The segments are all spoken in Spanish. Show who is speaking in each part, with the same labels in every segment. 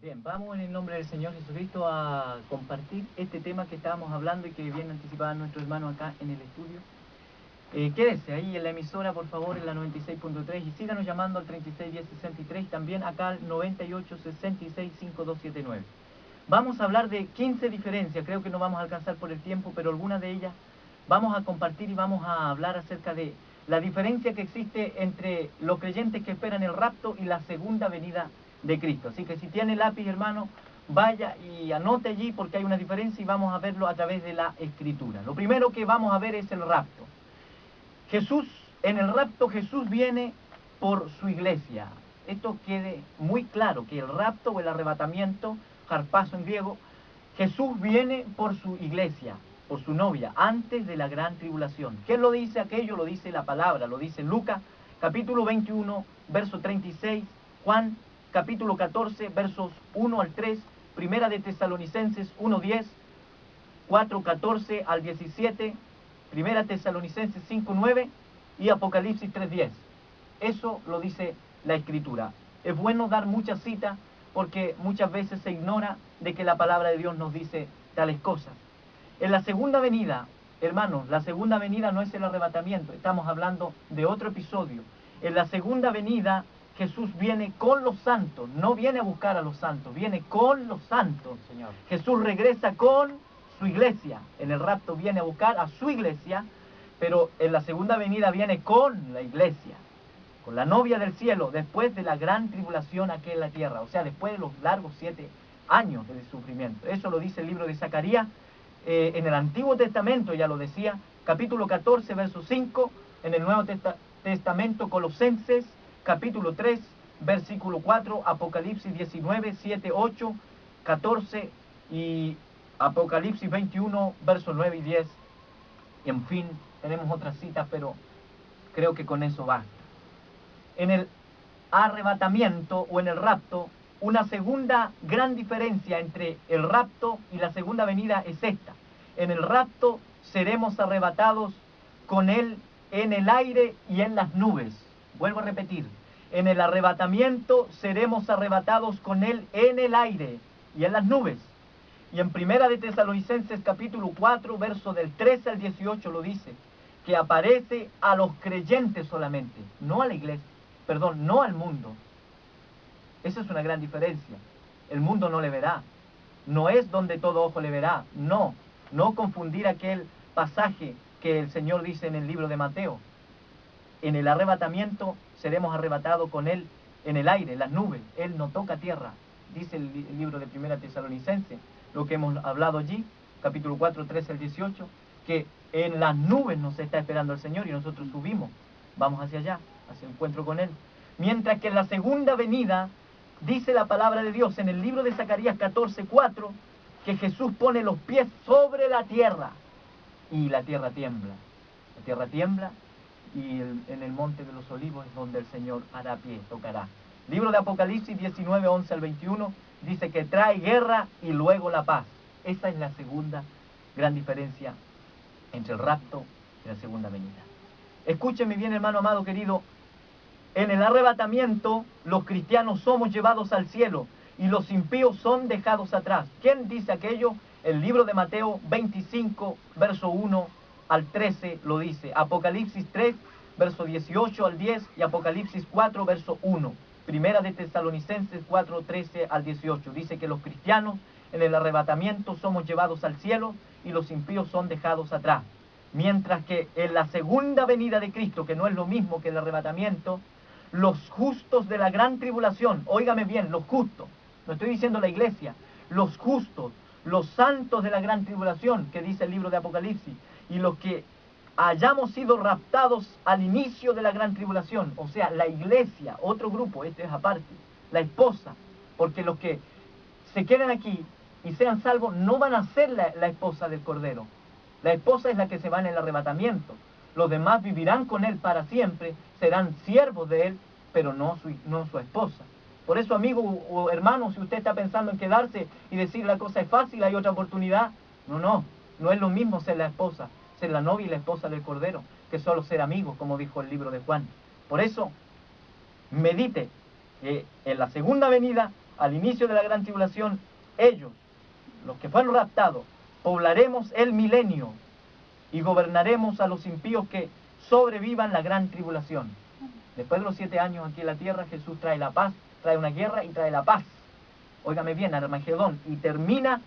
Speaker 1: Bien, vamos en el nombre del Señor Jesucristo a compartir este tema que estábamos hablando y que viene anticipado nuestro hermano acá en el estudio. Eh, quédese ahí en la emisora, por favor, en la 96.3 y síganos llamando al 361063, también acá al 98665279. Vamos a hablar de 15 diferencias, creo que no vamos a alcanzar por el tiempo, pero algunas de ellas vamos a compartir y vamos a hablar acerca de la diferencia que existe entre los creyentes que esperan el rapto y la segunda venida Cristo. Así que si tiene lápiz, hermano, vaya y anote allí porque hay una diferencia y vamos a verlo a través de la escritura. Lo primero que vamos a ver es el rapto. Jesús, en el rapto Jesús viene por su iglesia. Esto quede muy claro, que el rapto o el arrebatamiento, harpazo en griego, Jesús viene por su iglesia, por su novia, antes de la gran tribulación. ¿Qué lo dice aquello? Lo dice la palabra, lo dice Lucas, capítulo 21, verso 36, Juan, capítulo 14, versos 1 al 3, Primera de Tesalonicenses 1, 10, 4, 14 al 17, Primera Tesalonicenses 5.9 y Apocalipsis 3.10. Eso lo dice la Escritura. Es bueno dar muchas citas porque muchas veces se ignora de que la palabra de Dios nos dice tales cosas. En la segunda venida, hermanos, la segunda venida no es el arrebatamiento, estamos hablando de otro episodio. En la segunda venida Jesús viene con los santos, no viene a buscar a los santos, viene con los santos. Señor. Jesús regresa con su iglesia. En el rapto viene a buscar a su iglesia, pero en la segunda venida viene con la iglesia, con la novia del cielo, después de la gran tribulación aquí en la tierra, o sea, después de los largos siete años de sufrimiento. Eso lo dice el libro de Zacarías. Eh, en el Antiguo Testamento ya lo decía, capítulo 14, verso 5, en el Nuevo Testamento, Colosenses, capítulo 3, versículo 4, Apocalipsis 19, 7, 8, 14 y Apocalipsis 21, versos 9 y 10. Y en fin, tenemos otras citas, pero creo que con eso basta. En el arrebatamiento o en el rapto, una segunda gran diferencia entre el rapto y la segunda venida es esta. En el rapto seremos arrebatados con Él en el aire y en las nubes. Vuelvo a repetir, en el arrebatamiento seremos arrebatados con Él en el aire y en las nubes. Y en Primera de Tesalonicenses capítulo 4, verso del 13 al 18 lo dice, que aparece a los creyentes solamente, no a la iglesia, perdón, no al mundo. Esa es una gran diferencia. El mundo no le verá. No es donde todo ojo le verá. No, no confundir aquel pasaje que el Señor dice en el libro de Mateo. En el arrebatamiento seremos arrebatados con Él en el aire, en las nubes. Él no toca tierra, dice el, libro de Primera Tesalonicense lo que hemos hablado allí, capítulo 4, 13 al 18, que en las nubes nos está esperando el Señor y nosotros subimos, vamos hacia allá, hacia el encuentro con Él. Mientras que en la segunda venida, dice la palabra de Dios en el libro de Zacarías 14, 4, que Jesús pone los pies sobre la tierra y la tierra tiembla. La tierra tiembla y en el monte de los olivos es donde el Señor hará pie, tocará. Libro de Apocalipsis 19, 11 al 21 dice que trae guerra y luego la paz. Esa es la segunda gran diferencia entre el rapto y la segunda venida. Escúcheme bien, hermano amado querido. En el arrebatamiento, los cristianos somos llevados al cielo y los impíos son dejados atrás. ¿Quién dice aquello? El libro de Mateo 25, verso 1 al 13 lo dice. Apocalipsis 3, verso 18 al 10 y Apocalipsis 4, verso 1. Primera de Tesalonicenses 4, 13 al 18. Dice que los cristianos en el arrebatamiento somos llevados al cielo y los impíos son dejados atrás. Mientras que en la segunda venida de Cristo, que no es lo mismo que el arrebatamiento, los justos de la gran tribulación, óigame bien, los justos, no estoy diciendo la iglesia, los justos, los santos de la gran tribulación, que dice el libro de Apocalipsis, y los que hayamos sido raptados al inicio de la gran tribulación, o sea, la iglesia, otro grupo, este es aparte, la esposa, porque los que se queden aquí y sean salvos no van a ser la, esposa del Cordero. La esposa es la que se va en el arrebatamiento. Los demás vivirán con él para siempre, serán siervos de él, pero no su, no su esposa. Por eso, amigo o hermano, si usted está pensando en quedarse y decir la cosa es fácil, hay otra oportunidad, no, no, no es lo mismo ser la esposa ser la novia y la esposa del Cordero, que solo ser amigos, como dijo el libro de Juan. Por eso, medite que en la segunda venida al inicio de la gran tribulación, ellos, los que fueron raptados, poblaremos el milenio y gobernaremos a los impíos que sobrevivan la gran tribulación. Después de los siete años aquí en la tierra, Jesús trae la paz, trae una guerra y trae la paz. Óigame bien, Armagedón, y termina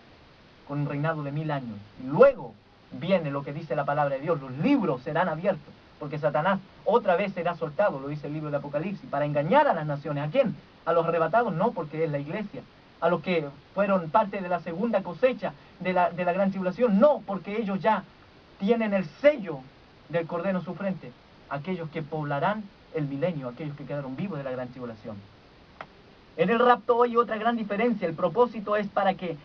Speaker 1: con un reinado de mil años. Y luego viene lo que dice la palabra de Dios, los libros serán abiertos, porque Satanás otra vez será soltado, lo dice el libro de Apocalipsis, para engañar a las naciones. ¿A quién? A los arrebatados, no, porque es la iglesia. A los que fueron parte de la segunda cosecha de la, de la gran tribulación, no, porque ellos ya tienen el sello del Cordero en su frente. Aquellos que poblarán el milenio, aquellos que quedaron vivos de la gran tribulación. En el rapto hay otra gran diferencia. El propósito es para que,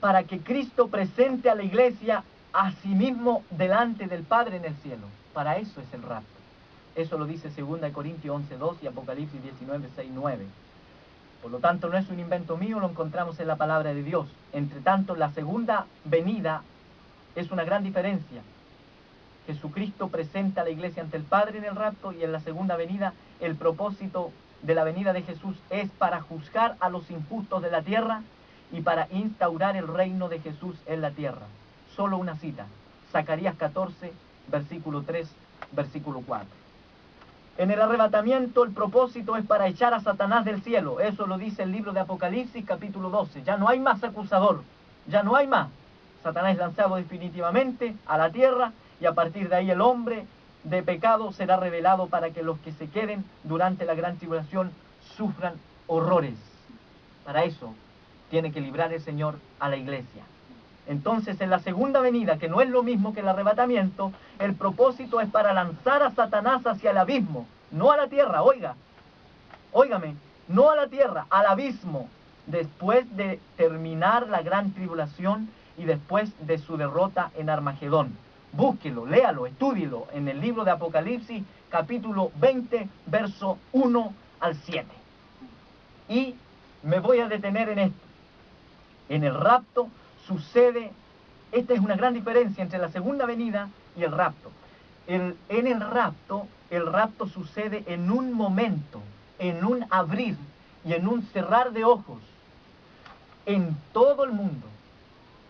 Speaker 1: para que Cristo presente a la iglesia a sí mismo delante del Padre en el cielo. Para eso es el rapto. Eso lo dice 2 Corintios 11.2 y Apocalipsis 19.6, 9. Por lo tanto, no es un invento mío, lo encontramos en la palabra de Dios. Entre tanto, la segunda venida es una gran diferencia. Jesucristo presenta a la iglesia ante el Padre en el rapto y en la segunda venida el propósito de la venida de Jesús es para juzgar a los injustos de la tierra y para instaurar el reino de Jesús en la tierra. Solo una cita, Zacarías 14, versículo 3, versículo 4. En el arrebatamiento el propósito es para echar a Satanás del cielo. Eso lo dice el libro de Apocalipsis capítulo 12. Ya no hay más acusador, ya no hay más. Satanás es lanzado definitivamente a la tierra y a partir de ahí el hombre de pecado será revelado para que los que se queden durante la gran tribulación sufran horrores. Para eso tiene que librar el Señor a la iglesia. Entonces, en la segunda venida, que no es lo mismo que el arrebatamiento, el propósito es para lanzar a Satanás hacia el abismo, no a la tierra, oiga, óigame, no a la tierra, al abismo, después de terminar la gran tribulación y después de su derrota en Armagedón. Búsquelo, léalo, estúdielo en el libro de Apocalipsis, capítulo 20, verso 1 al 7. Y me voy a detener en esto. En el rapto sucede, esta es una gran diferencia entre la segunda venida y el rapto. En el rapto, el rapto sucede en un momento, en un abrir y en un cerrar de ojos, en todo el mundo,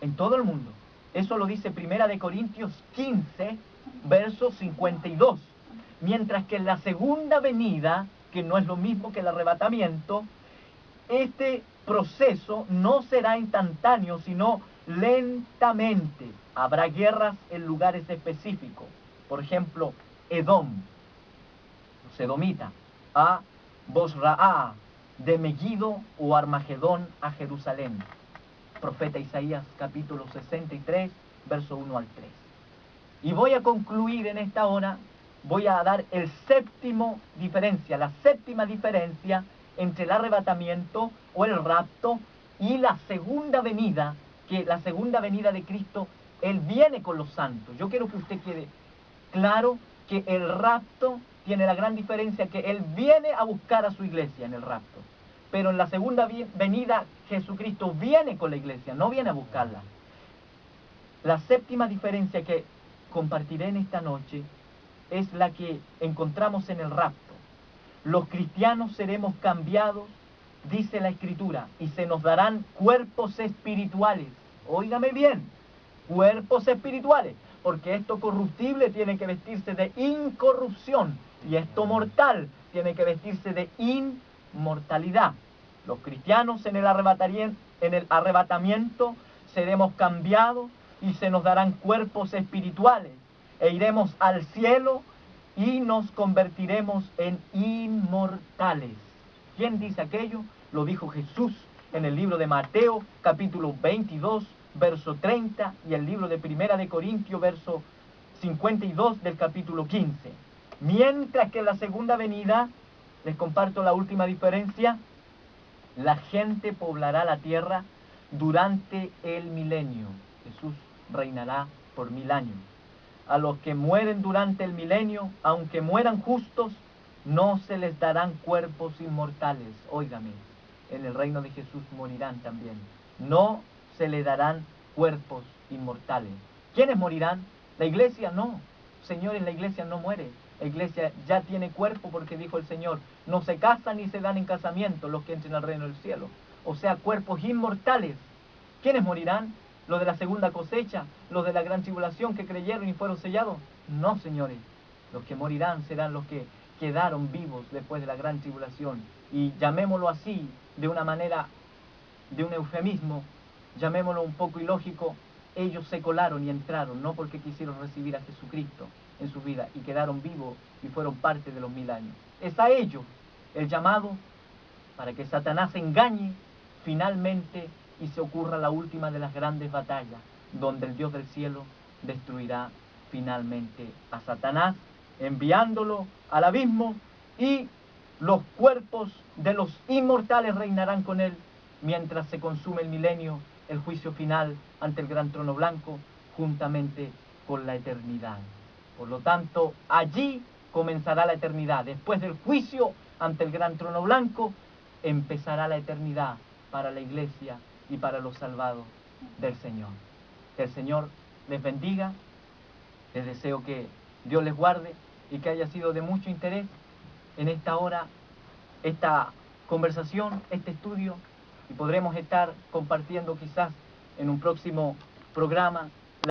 Speaker 1: en todo el mundo. Eso lo dice Primera de Corintios 15, verso 52. Mientras que en la segunda venida, que no es lo mismo que el arrebatamiento, este proceso no será instantáneo, sino lentamente. Habrá guerras en lugares específicos. Por ejemplo, Edom, Sedomita, a Bosraá, de Megiddo o Armagedón a Jerusalén profeta Isaías capítulo 63, verso 1 al 3. Y voy a concluir en esta hora, voy a dar el séptimo diferencia, la séptima diferencia entre el arrebatamiento o el rapto y la segunda venida, que la segunda venida de Cristo, Él viene con los santos. Yo quiero que usted quede claro que el rapto tiene la gran diferencia que Él viene a buscar a su iglesia en el rapto. Pero en la segunda venida Jesucristo viene con la iglesia, no viene a buscarla. La séptima diferencia que compartiré en esta noche es la que encontramos en el rapto. Los cristianos seremos cambiados, dice la escritura, y se nos darán cuerpos espirituales. Óigame bien, cuerpos espirituales, porque esto corruptible tiene que vestirse de incorrupción y esto mortal tiene que vestirse de inmortalidad. Los cristianos en el, en el arrebatamiento seremos cambiados y se nos darán cuerpos espirituales e iremos al cielo y nos convertiremos en inmortales. ¿Quién dice aquello? Lo dijo Jesús en el libro de Mateo capítulo 22 verso 30 y el libro de Primera de Corintios verso 52 del capítulo 15. Mientras que la segunda venida, les comparto la última diferencia, la gente poblará la tierra durante el milenio. Jesús reinará por mil años. A los que mueren durante el milenio, aunque mueran justos, no se les darán cuerpos inmortales. Óigame, en el reino de Jesús morirán también. No se les darán cuerpos inmortales. ¿Quiénes morirán? La iglesia no. Señores, la iglesia no muere. La iglesia ya tiene cuerpo porque dijo el Señor, no se casan ni se dan en casamiento los que entren al reino del cielo. o sea, cuerpos inmortales. ¿Quiénes morirán? ¿Los de la segunda cosecha? ¿Los de la gran tribulación que creyeron y fueron sellados? No, señores. Los que morirán serán los que quedaron vivos después de la gran tribulación. Y llamémoslo así, de una manera, de un eufemismo, llamémoslo un poco ilógico, ellos se colaron y entraron, no porque quisieron recibir a Jesucristo en su vida y quedaron vivos y fueron parte de los mil años. Es a ellos el llamado para que Satanás engañe finalmente y se ocurra la última de las grandes batallas, donde el Dios del cielo destruirá finalmente a Satanás, enviándolo al abismo y los cuerpos de los inmortales reinarán con él mientras se consume el milenio, el juicio final ante el gran trono blanco, juntamente con la eternidad. Por lo tanto, allí comenzará la eternidad. Después del juicio ante el gran trono blanco, empezará la eternidad para la iglesia y para los salvados del Señor. Que el Señor les bendiga. Les deseo que Dios les guarde y que haya sido de mucho interés en esta hora, esta conversación, este estudio, y podremos estar compartiendo quizás en un próximo programa